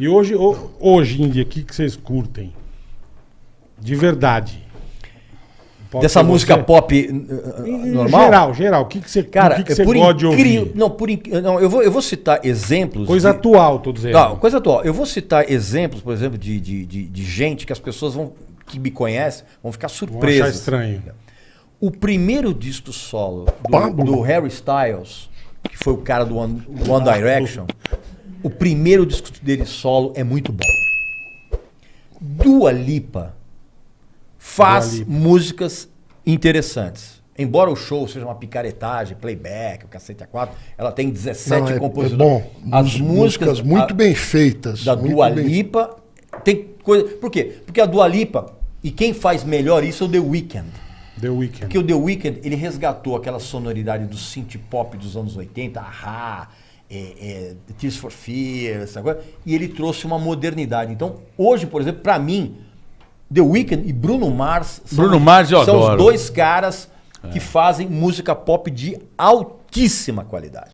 E hoje, ho- hoje em dia, o que, que vocês curtem? De verdade. Pode Dessa música você. pop Em normal? geral, geral. O que, que você, Cara, que, que é você gosta de ouvir? Não, por inc- não eu, vou, eu vou citar exemplos. Coisa de- atual, tô dizendo. Não, coisa atual. Eu vou citar exemplos, por exemplo, de, de, de, de gente que as pessoas vão, que me conhecem vão ficar Vão achar surpresas. estranho. O primeiro disco solo do, do Harry Styles, que foi o cara do One, One Direction, o primeiro disco dele solo é muito bom. Dua Lipa faz Dua Lipa. músicas interessantes. Embora o show seja uma picaretagem, playback, o cacete a quatro, ela tem 17 Não, é, é compositores. bom. As Mus- músicas muito a- bem feitas. da Dua bem- Lipa tem coisa. Por quê? Porque a Dua Lipa, e quem faz melhor isso é o The Weeknd. The Weeknd. Porque o The Weeknd, ele resgatou aquela sonoridade do synth pop dos anos 80, Ahá, é, é, Tears for Fears, e ele trouxe uma modernidade. Então, hoje, por exemplo, para mim, The Weeknd e Bruno Mars são, Bruno Mars são adoro. os dois caras é. que fazem música pop de altíssima qualidade.